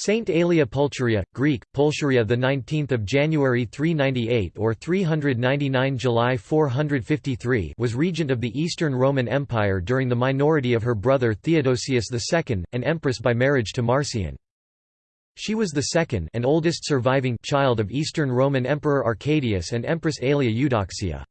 Saint Aelia Pulcheria, Greek, Pulcheria the 19th of January 398 or 399 July 453 was regent of the Eastern Roman Empire during the minority of her brother Theodosius II, and empress by marriage to Marcian. She was the second and oldest surviving child of Eastern Roman Emperor Arcadius and Empress Aelia Eudoxia.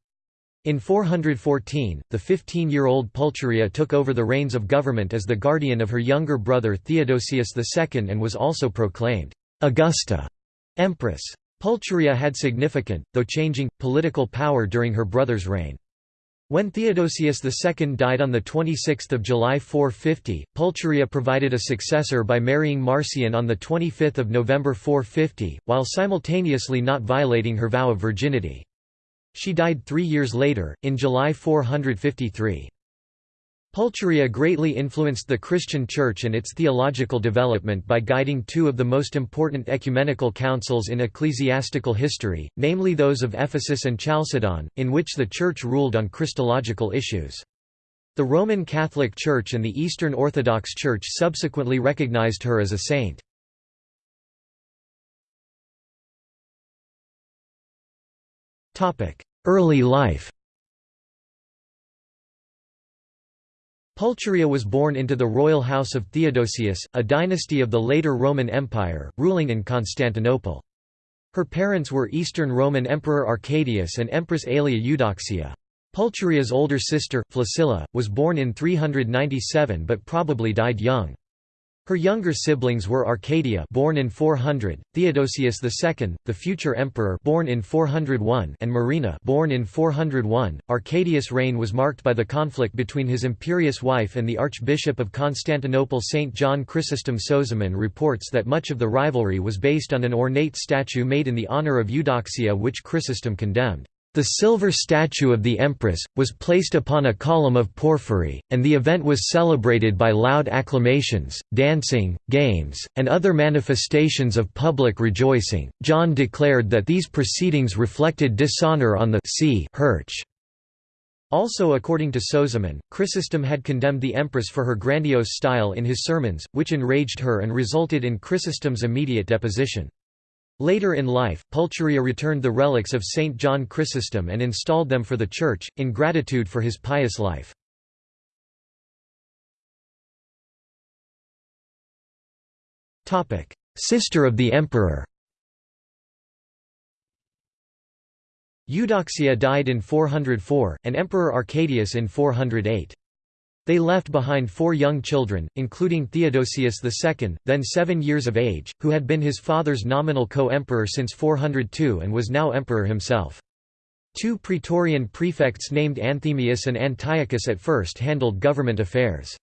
In 414, the 15-year-old Pulcheria took over the reins of government as the guardian of her younger brother Theodosius II and was also proclaimed Augusta Empress. Pulcheria had significant, though changing, political power during her brother's reign. When Theodosius II died on 26 July 450, Pulcheria provided a successor by marrying Marcian on 25 November 450, while simultaneously not violating her vow of virginity. She died three years later, in July 453. Pulcheria greatly influenced the Christian Church and its theological development by guiding two of the most important ecumenical councils in ecclesiastical history, namely those of Ephesus and Chalcedon, in which the Church ruled on Christological issues. The Roman Catholic Church and the Eastern Orthodox Church subsequently recognized her as a saint. Early life Pulcheria was born into the royal house of Theodosius, a dynasty of the later Roman Empire, ruling in Constantinople. Her parents were Eastern Roman Emperor Arcadius and Empress Aelia Eudoxia. Pulcheria's older sister, Flaccilla, was born in 397 but probably died young. Her younger siblings were Arcadia born in 400, Theodosius II, the future emperor born in 401 and Marina born in 401. Arcadius' reign was marked by the conflict between his imperious wife and the Archbishop of Constantinople St. John Chrysostom Sozomen reports that much of the rivalry was based on an ornate statue made in the honor of Eudoxia which Chrysostom condemned. The silver statue of the empress, was placed upon a column of porphyry, and the event was celebrated by loud acclamations, dancing, games, and other manifestations of public rejoicing. John declared that these proceedings reflected dishonor on the see sea Also according to Sozomen, Chrysostom had condemned the empress for her grandiose style in his sermons, which enraged her and resulted in Chrysostom's immediate deposition. Later in life, Pulcheria returned the relics of Saint John Chrysostom and installed them for the Church, in gratitude for his pious life. Sister of the Emperor Eudoxia died in 404, and Emperor Arcadius in 408. They left behind four young children, including Theodosius II, then seven years of age, who had been his father's nominal co-emperor since 402 and was now emperor himself. Two praetorian prefects named Anthemius and Antiochus at first handled government affairs.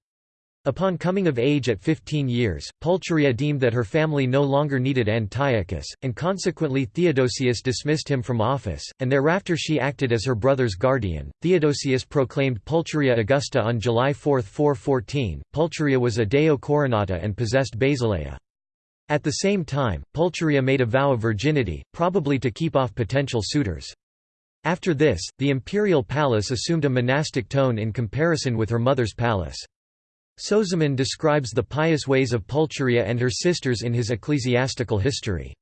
Upon coming of age at 15 years, Pulcheria deemed that her family no longer needed Antiochus, and consequently Theodosius dismissed him from office, and thereafter she acted as her brother's guardian. Theodosius proclaimed Pulcheria Augusta on July 4, 414. Pulcheria was a deo coronata and possessed basileia. At the same time, Pulcheria made a vow of virginity, probably to keep off potential suitors. After this, the imperial palace assumed a monastic tone in comparison with her mother's palace. Sozomen describes the pious ways of Pulcheria and her sisters in his ecclesiastical history.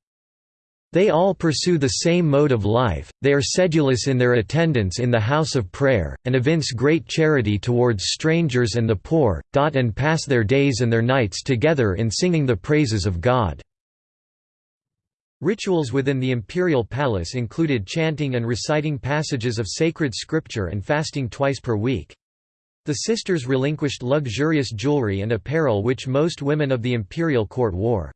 They all pursue the same mode of life, they are sedulous in their attendance in the house of prayer, and evince great charity towards strangers and the poor, and pass their days and their nights together in singing the praises of God." Rituals within the imperial palace included chanting and reciting passages of sacred scripture and fasting twice per week. The sisters relinquished luxurious jewelry and apparel which most women of the imperial court wore.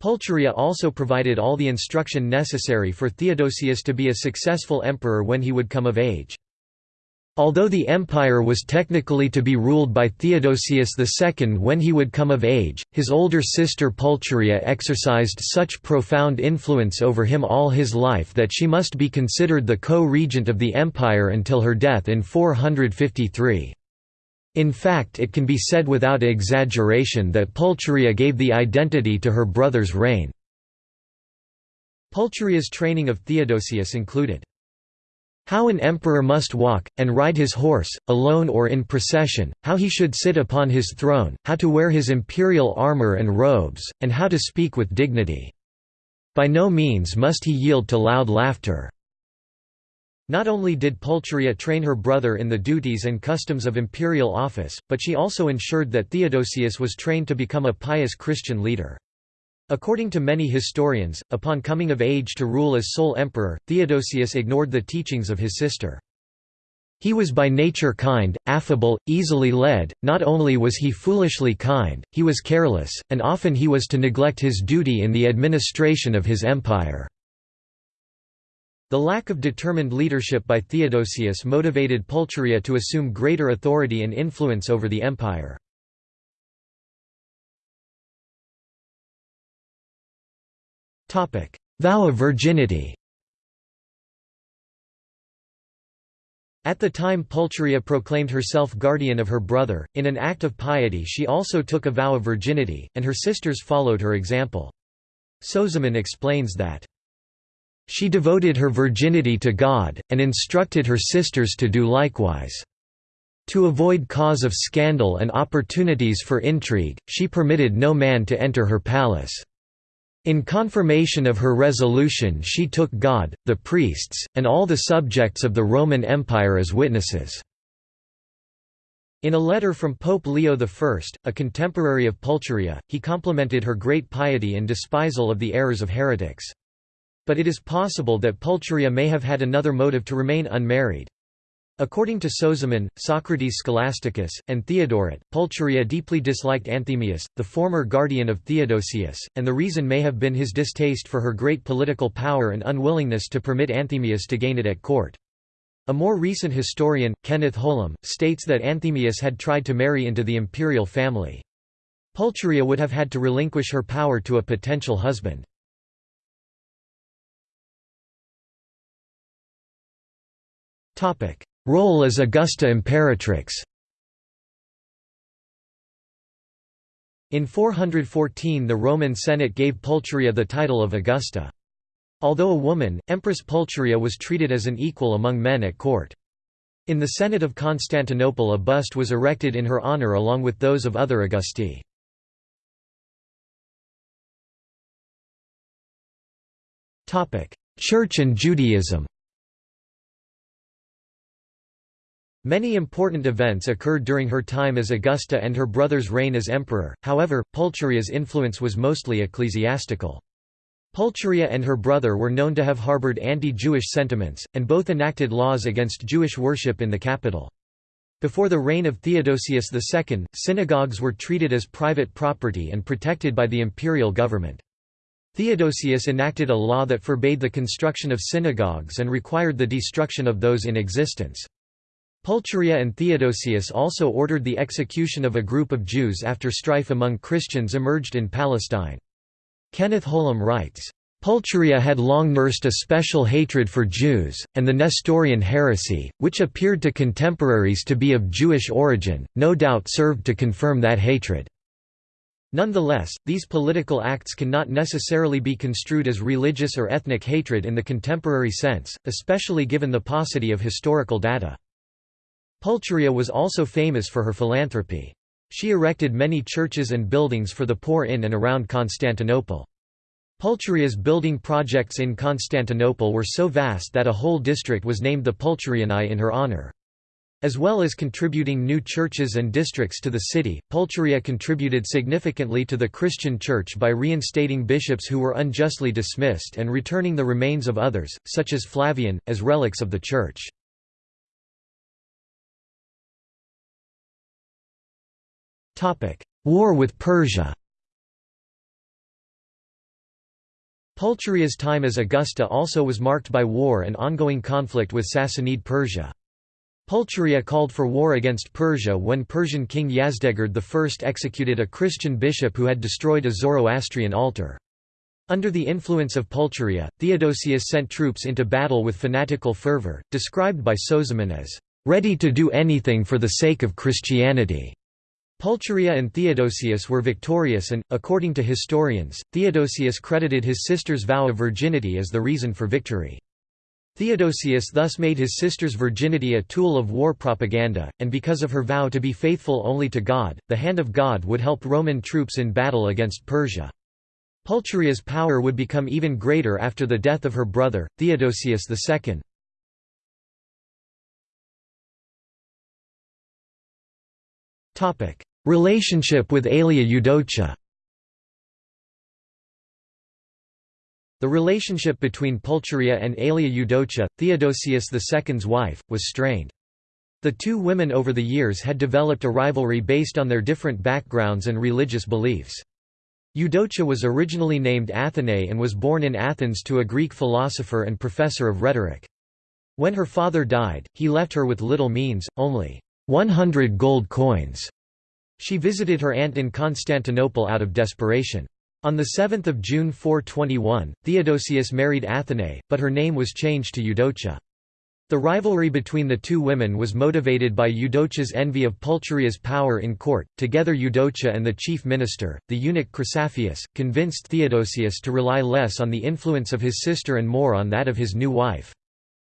Pulcheria also provided all the instruction necessary for Theodosius to be a successful emperor when he would come of age. Although the empire was technically to be ruled by Theodosius II when he would come of age, his older sister Pulcheria exercised such profound influence over him all his life that she must be considered the co-regent of the empire until her death in 453. In fact it can be said without exaggeration that Pulcheria gave the identity to her brother's reign. Pulcheria's training of Theodosius included how an emperor must walk, and ride his horse, alone or in procession, how he should sit upon his throne, how to wear his imperial armor and robes, and how to speak with dignity. By no means must he yield to loud laughter. Not only did Pulcheria train her brother in the duties and customs of imperial office, but she also ensured that Theodosius was trained to become a pious Christian leader. According to many historians, upon coming of age to rule as sole emperor, Theodosius ignored the teachings of his sister. He was by nature kind, affable, easily led, not only was he foolishly kind, he was careless, and often he was to neglect his duty in the administration of his empire. The lack of determined leadership by Theodosius motivated Pulcheria to assume greater authority and influence over the empire. Vow of virginity At the time Pulcheria proclaimed herself guardian of her brother, in an act of piety she also took a vow of virginity, and her sisters followed her example. Sozomen explains that, "...she devoted her virginity to God, and instructed her sisters to do likewise." To avoid cause of scandal and opportunities for intrigue, she permitted no man to enter her palace. In confirmation of her resolution she took God, the priests, and all the subjects of the Roman Empire as witnesses. In a letter from Pope Leo I, a contemporary of Pulcheria, he complimented her great piety and despisal of the errors of heretics. But it is possible that Pulcheria may have had another motive to remain unmarried. According to Sozomen, Socrates Scholasticus, and Theodoret, Pulcheria deeply disliked Anthemius, the former guardian of Theodosius, and the reason may have been his distaste for her great political power and unwillingness to permit Anthemius to gain it at court. A more recent historian, Kenneth Holum, states that Anthemius had tried to marry into the imperial family. Pulcheria would have had to relinquish her power to a potential husband. Role as Augusta Imperatrix In 414 the Roman Senate gave Pulcheria the title of Augusta. Although a woman, Empress Pulcheria was treated as an equal among men at court. In the Senate of Constantinople a bust was erected in her honor along with those of other Augusti. Church and Judaism Many important events occurred during her time as Augusta and her brother's reign as emperor, however, Pulcheria's influence was mostly ecclesiastical. Pulcheria and her brother were known to have harbored anti-Jewish sentiments, and both enacted laws against Jewish worship in the capital. Before the reign of Theodosius II, synagogues were treated as private property and protected by the imperial government. Theodosius enacted a law that forbade the construction of synagogues and required the destruction of those in existence. Pulcheria and Theodosius also ordered the execution of a group of Jews after strife among Christians emerged in Palestine. Kenneth Holum writes, Pulcheria had long nursed a special hatred for Jews, and the Nestorian heresy, which appeared to contemporaries to be of Jewish origin, no doubt served to confirm that hatred. Nonetheless, these political acts cannot necessarily be construed as religious or ethnic hatred in the contemporary sense, especially given the paucity of historical data. Pulcheria was also famous for her philanthropy. She erected many churches and buildings for the poor in and around Constantinople. Pulcheria's building projects in Constantinople were so vast that a whole district was named the Pulcherianae in her honor. As well as contributing new churches and districts to the city, Pulcheria contributed significantly to the Christian Church by reinstating bishops who were unjustly dismissed and returning the remains of others, such as Flavian, as relics of the Church. War with Persia Pulcheria's time as Augusta also was marked by war and ongoing conflict with Sassanid Persia. Pulcheria called for war against Persia when Persian king Yazdegerd I executed a Christian bishop who had destroyed a Zoroastrian altar. Under the influence of Pulcheria, Theodosius sent troops into battle with fanatical fervor, described by Sozomen as, "...ready to do anything for the sake of Christianity." Pulcheria and Theodosius were victorious and, according to historians, Theodosius credited his sister's vow of virginity as the reason for victory. Theodosius thus made his sister's virginity a tool of war propaganda, and because of her vow to be faithful only to God, the hand of God would help Roman troops in battle against Persia. Pulcheria's power would become even greater after the death of her brother, Theodosius II. Relationship with Aelia Eudocia The relationship between Pulcheria and Aelia Eudocia, Theodosius II's wife, was strained. The two women over the years had developed a rivalry based on their different backgrounds and religious beliefs. Eudocia was originally named Athenae and was born in Athens to a Greek philosopher and professor of rhetoric. When her father died, he left her with little means, only 100 gold coins. She visited her aunt in Constantinople out of desperation. On 7 June 421, Theodosius married Athenae, but her name was changed to Eudocia. The rivalry between the two women was motivated by Eudocia's envy of Pulcheria's power in court. Together, Eudocia and the chief minister, the eunuch Chrysaphius, convinced Theodosius to rely less on the influence of his sister and more on that of his new wife.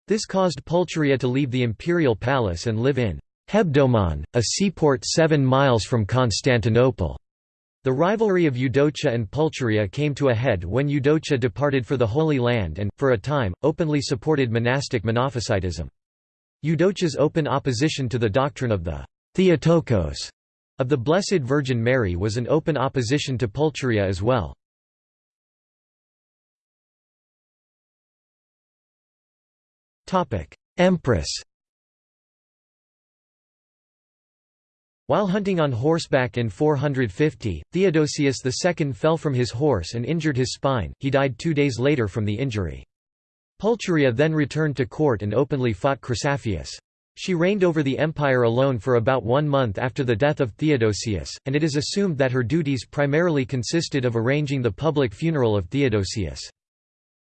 This caused Pulcheria to leave the imperial palace and live in Hebdomon, a seaport seven miles from Constantinople. The rivalry of Eudocia and Pulcheria came to a head when Eudocia departed for the Holy Land and, for a time, openly supported monastic Monophysitism. Eudocia's open opposition to the doctrine of the Theotokos of the Blessed Virgin Mary was an open opposition to Pulcheria as well. Empress While hunting on horseback in 450, Theodosius II fell from his horse and injured his spine, he died two days later from the injury. Pulcheria then returned to court and openly fought Chrysaphius. She reigned over the empire alone for about one month after the death of Theodosius, and it is assumed that her duties primarily consisted of arranging the public funeral of Theodosius.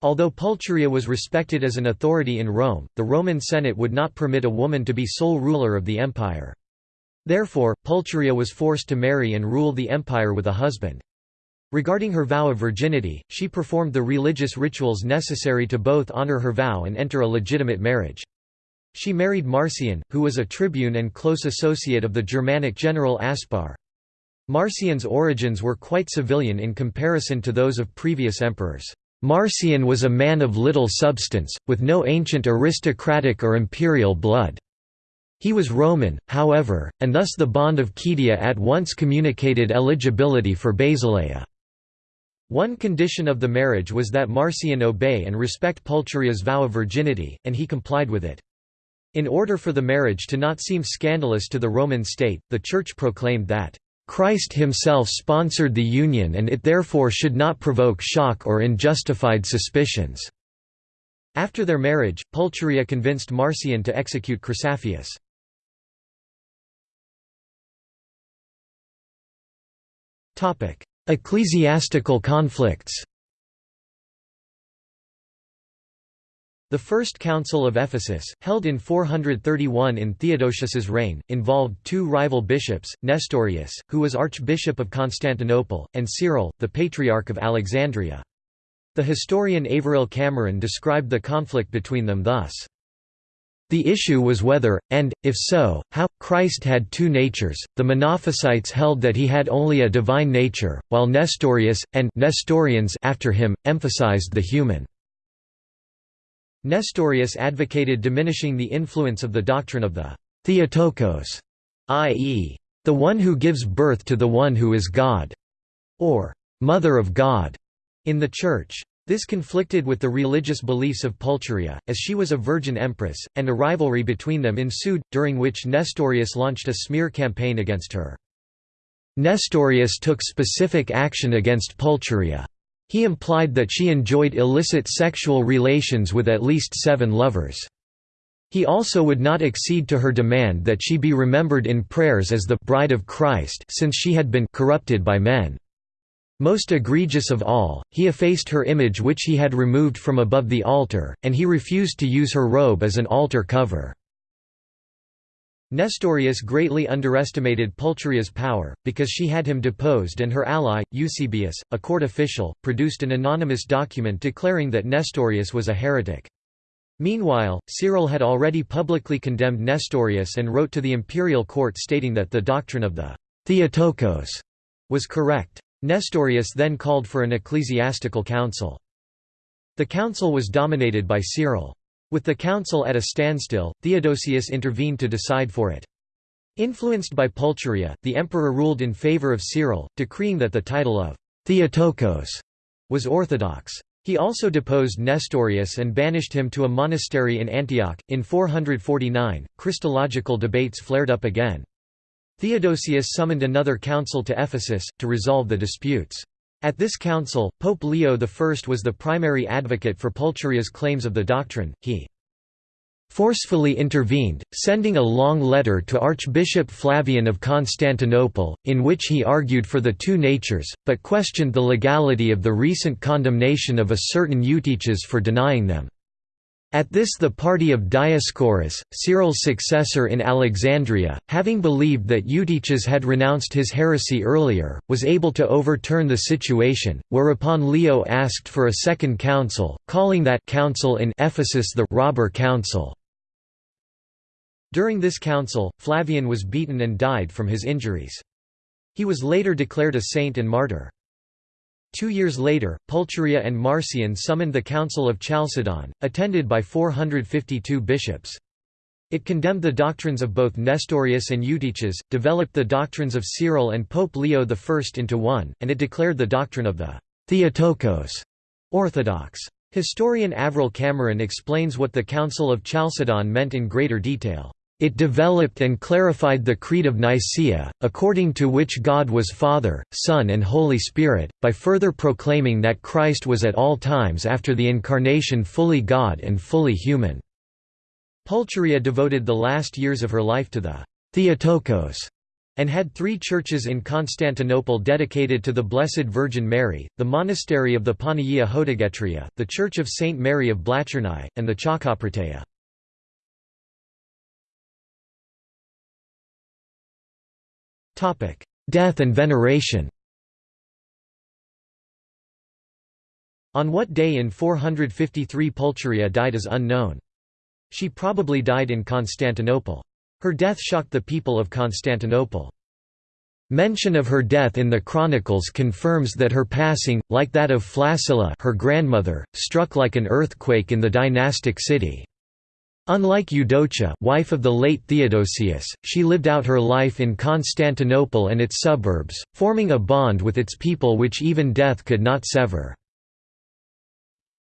Although Pulcheria was respected as an authority in Rome, the Roman Senate would not permit a woman to be sole ruler of the empire. Therefore, Pulcheria was forced to marry and rule the empire with a husband. Regarding her vow of virginity, she performed the religious rituals necessary to both honor her vow and enter a legitimate marriage. She married Marcian, who was a tribune and close associate of the Germanic general Aspar. Marcian's origins were quite civilian in comparison to those of previous emperors. Marcian was a man of little substance, with no ancient aristocratic or imperial blood. He was Roman, however, and thus the bond of kedeia at once communicated eligibility for basileia. One condition of the marriage was that Marcian obey and respect Pulcheria's vow of virginity, and he complied with it. In order for the marriage to not seem scandalous to the Roman state, the Church proclaimed that, "...Christ himself sponsored the union and it therefore should not provoke shock or unjustified suspicions." After their marriage, Pulcheria convinced Marcian to execute Chrysaphius. Ecclesiastical conflicts The First Council of Ephesus, held in 431 in Theodosius's reign, involved two rival bishops, Nestorius, who was Archbishop of Constantinople, and Cyril, the Patriarch of Alexandria. The historian Averil Cameron described the conflict between them thus. The issue was whether, and, if so, how, Christ had two natures. The Monophysites held that he had only a divine nature, while Nestorius, and Nestorians after him, emphasized the human. Nestorius advocated diminishing the influence of the doctrine of the Theotokos, i.e., the one who gives birth to the one who is God, or Mother of God, in the Church. This conflicted with the religious beliefs of Pulcheria, as she was a virgin empress, and a rivalry between them ensued, during which Nestorius launched a smear campaign against her. Nestorius took specific action against Pulcheria. He implied that she enjoyed illicit sexual relations with at least seven lovers. He also would not accede to her demand that she be remembered in prayers as the «bride of Christ» since she had been «corrupted by men». Most egregious of all, he effaced her image which he had removed from above the altar, and he refused to use her robe as an altar cover. Nestorius greatly underestimated Pulcheria's power, because she had him deposed and her ally, Eusebius, a court official, produced an anonymous document declaring that Nestorius was a heretic. Meanwhile, Cyril had already publicly condemned Nestorius and wrote to the imperial court stating that the doctrine of the Theotokos was correct. Nestorius then called for an ecclesiastical council. The council was dominated by Cyril. With the council at a standstill, Theodosius intervened to decide for it. Influenced by Pulcheria, the emperor ruled in favor of Cyril, decreeing that the title of Theotokos was orthodox. He also deposed Nestorius and banished him to a monastery in Antioch. In 449, Christological debates flared up again. Theodosius summoned another council to Ephesus, to resolve the disputes. At this council, Pope Leo I was the primary advocate for Pulcheria's claims of the doctrine, he forcefully intervened, sending a long letter to Archbishop Flavian of Constantinople, in which he argued for the two natures, but questioned the legality of the recent condemnation of a certain Eutyches for denying them. At this the party of Dioscorus, Cyril's successor in Alexandria, having believed that Eutyches had renounced his heresy earlier, was able to overturn the situation, whereupon Leo asked for a second council, calling that council in Ephesus the «robber council». During this council, Flavian was beaten and died from his injuries. He was later declared a saint and martyr. Two years later, Pulcheria and Marcian summoned the Council of Chalcedon, attended by 452 bishops. It condemned the doctrines of both Nestorius and Eutyches, developed the doctrines of Cyril and Pope Leo I into one, and it declared the doctrine of the Theotokos orthodox. Historian Averil Cameron explains what the Council of Chalcedon meant in greater detail. It developed and clarified the Creed of Nicaea, according to which God was Father, Son and Holy Spirit, by further proclaiming that Christ was at all times after the Incarnation fully God and fully human. Pulcheria devoted the last years of her life to the Theotokos and had three churches in Constantinople dedicated to the Blessed Virgin Mary, the monastery of the Panagia Hodegetria, the Church of Saint Mary of Blachernai, and the Chalkoprateia. Death and veneration On what day in 453 Pulcheria died is unknown. She probably died in Constantinople. Her death shocked the people of Constantinople. Mention of her death in the chronicles confirms that her passing, like that of Flaccilla her grandmother, struck like an earthquake in the dynastic city. Unlike Eudocia wife of the late Theodosius, she lived out her life in Constantinople and its suburbs, forming a bond with its people which even death could not sever.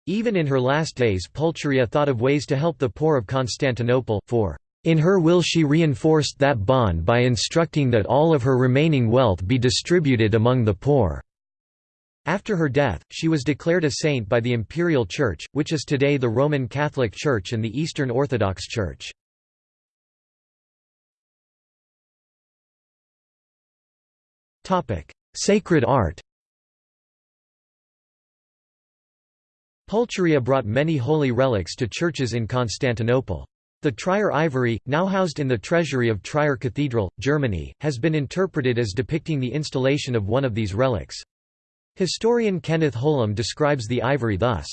Even in her last days Pulcheria thought of ways to help the poor of Constantinople, for in her will she reinforced that bond by instructing that all of her remaining wealth be distributed among the poor. After her death, she was declared a saint by the Imperial Church, which is today the Roman Catholic Church and the Eastern Orthodox Church. Sacred art Pulcheria brought many holy relics to churches in Constantinople. The Trier ivory, now housed in the treasury of Trier Cathedral, Germany, has been interpreted as depicting the installation of one of these relics. Historian Kenneth Holum describes the ivory thus.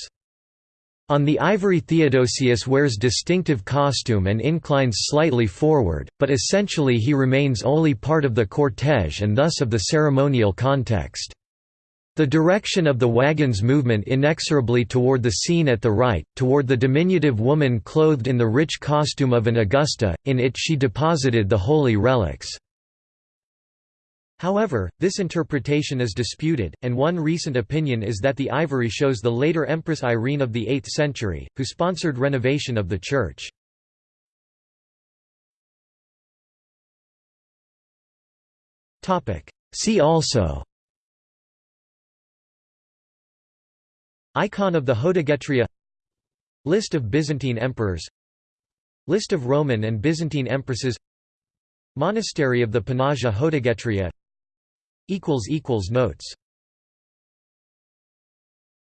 On the ivory Theodosius wears distinctive costume and inclines slightly forward, but essentially he remains only part of the cortege and thus of the ceremonial context. The direction of the wagon's movement inexorably toward the scene at the right, toward the diminutive woman clothed in the rich costume of an Augusta, in it she deposited the holy relics. However, this interpretation is disputed, and one recent opinion is that the ivory shows the later Empress Irene of the 8th century, who sponsored renovation of the church. See also Icon of the Hodegetria List of Byzantine emperors List of Roman and Byzantine empresses Monastery of the Panagia Hodegetria Notes